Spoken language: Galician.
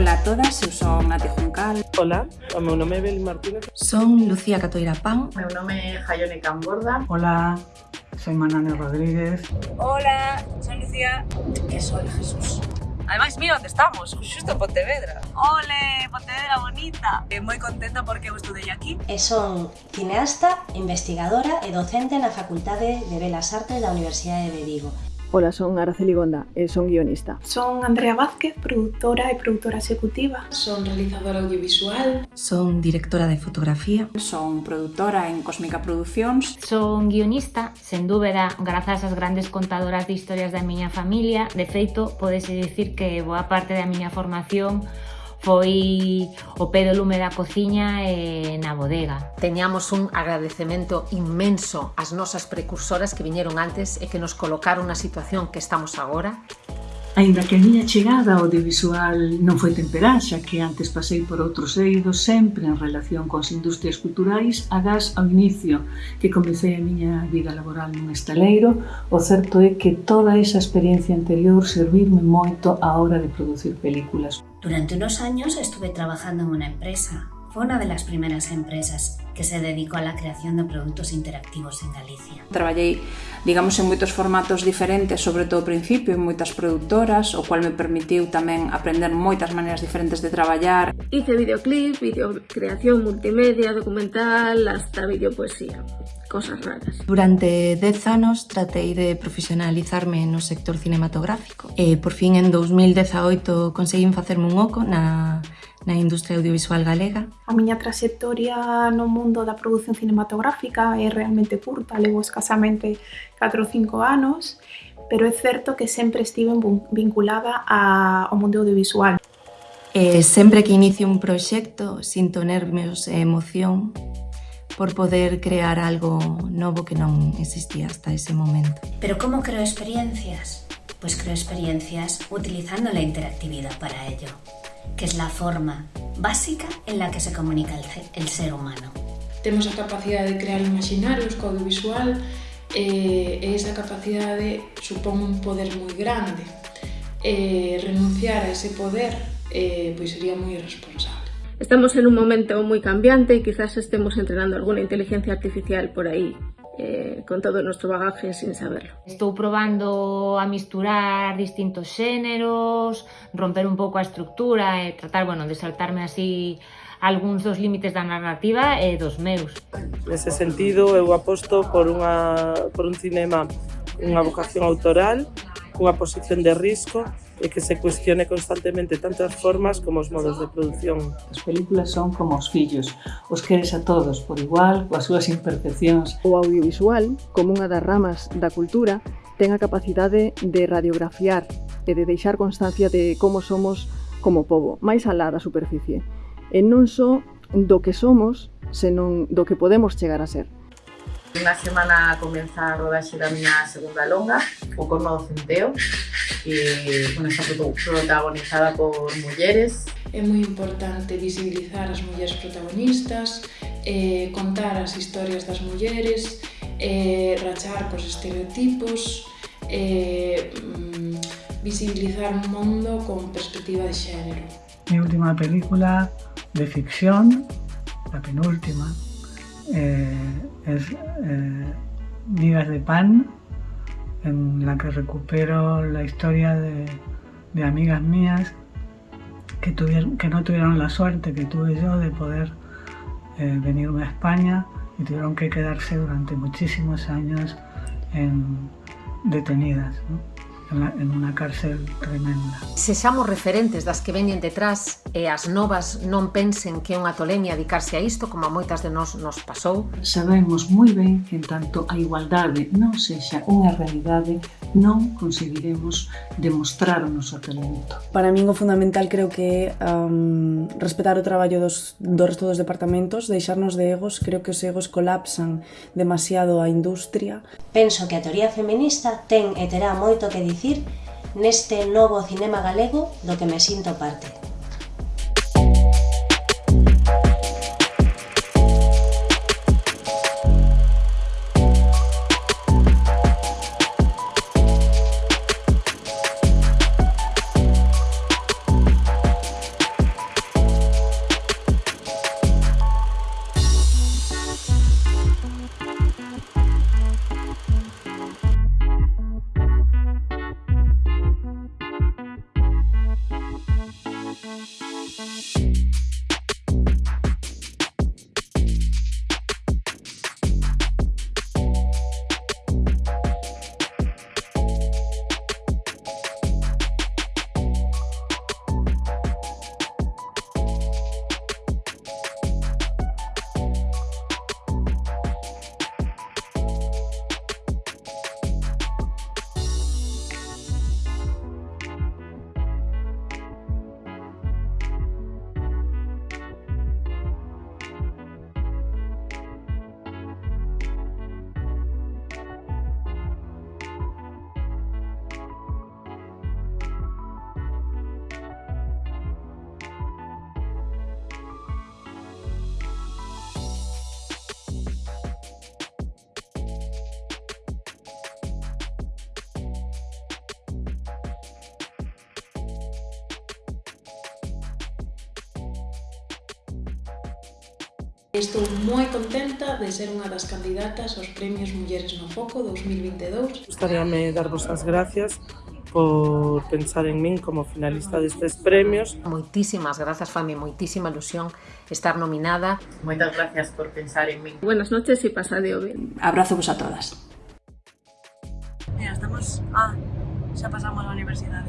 Ola a todas, eu son Nati Juncal. Ola, o meu nome é Beli Martínez. Son Lucía Catoira Pan. O meu nome é Jaione Camborda. Ola, soy Manane Rodríguez. Ola, son Lucía. E son Jesús. Ademais, mira onde estamos, xusto en Pontevedra. Ole, Pontevedra bonita! Eh, e moi contenta porque eu estudei aquí. E son cineasta, investigadora e docente na Facultade de Belas Artes da Universidade de Vigo. Ola, son Araceli Gonda e son guionista. Son Andrea Vázquez, produtora e produtora executiva. Son realizadora audiovisual. Son directora de fotografía. Son produtora en Cósmica Producións. Son guionista, sen dúbeda, grazas ás grandes contadoras de historias da miña familia. De feito, podese dicir que boa parte da miña formación foi o pé do lume da cociña e na bodega. Teñamos un agradecemento inmenso ás nosas precursoras que viñeron antes e que nos colocaron na situación que estamos agora. Ainda que a miña chegada ao audiovisual non foi temperá, xa que antes pasei por outros eidos sempre en relación coas industrias culturais, agás ao inicio que comecei a miña vida laboral nun estaleiro, o certo é que toda esa experiencia anterior servirme moito á hora de producir películas. Durante unos años estuve trabajando en una empresa. Fue una de las primeras empresas que se dedicó a la creación de productos interactivos en Galicia. Traballei, digamos, en moitos formatos diferentes, sobre todo ao principio, en moitas productoras, o cual me permitiu tamén aprender moitas maneiras diferentes de traballar. Hice videoclip, videocreación multimedia, documental, hasta videopoesía cosas raras. Durante 10 anos tratei de profesionalizarme no sector cinematográfico e por fin en 2018 conseguín facerme un oco na na industria audiovisual galega. A miña trayectoria no mundo da produción cinematográfica é realmente curta, levo escasamente 4 ou 5 anos, pero é certo que sempre estive vinculada ao mundo audiovisual. E sempre que inicio un proxecto, sinto nervios e emoción por poder crear algo novo que non existía hasta ese momento. Pero como creo experiencias? Pues creo experiencias utilizando la interactividad para ello que es la forma básica en la que se comunica el, el ser humano. Temos a capacidade de crear imaginarios co audiovisual e, e esa capacidade supón un poder moi grande. E renunciar a ese poder eh, pois sería moi irresponsable. Estamos en un momento muy cambiante y quizás estemos entrenando alguna inteligencia artificial por aí eh, con todo o noso bagaje sin saberlo. Estou probando a misturar distintos xéneros, romper un pouco a estructura e tratar, bueno, de saltarme así algúns dos límites da narrativa e dos meus. Nese sentido, eu aposto por, unha, por un cinema unha vocación autoral, unha posición de risco e que se cuestione constantemente tanto as formas como os modos de produción. As películas son como os fillos, os queres a todos por igual, coas súas imperfeccións. O audiovisual, como unha das ramas da cultura, ten a capacidade de radiografiar e de deixar constancia de como somos como povo, máis alá da superficie. E non só do que somos, senón do que podemos chegar a ser. Unha semana comeza a rodaxe da miña segunda longa, o corno do centeo, que bueno, está protagonizada por mulleres. É moi importante visibilizar as mulleres protagonistas, eh, contar as historias das mulleres, eh, rachar cos estereotipos, eh, mm, visibilizar un mundo con perspectiva de xénero. Mi última película de ficción, la penúltima, eh, es eh, Migas de Pan, en la que recupero la historia de, amigas mías que, tuvieron, que no tuvieron la suerte que tuve yo de poder eh, venirme a España y tuvieron que quedarse durante muchísimos años en, detenidas. en, unha cárcel tremenda. Sexamos referentes das que veñen detrás e as novas non pensen que é unha tolemia dedicarse a isto, como a moitas de nós nos pasou. Sabemos moi ben que en tanto a igualdade non sexa unha realidade non conseguiremos demostrar o noso talento. Para min o fundamental creo que é um, respetar o traballo dos, do resto dos departamentos, deixarnos de egos, creo que os egos colapsan demasiado a industria. Penso que a teoría feminista ten e terá moito que dicir neste novo cinema galego do que me sinto parte. Estou moi contenta de ser unha das candidatas aos Premios Mulleres no Foco 2022. Gostaríame darvos as gracias por pensar en min como finalista destes premios. Moitísimas grazas, Fami, moitísima ilusión estar nominada. Moitas gracias por pensar en min. Buenas noches e pasadeo ben. Abrazo vos a todas. Mira, estamos... Ah, xa pasamos a universidade.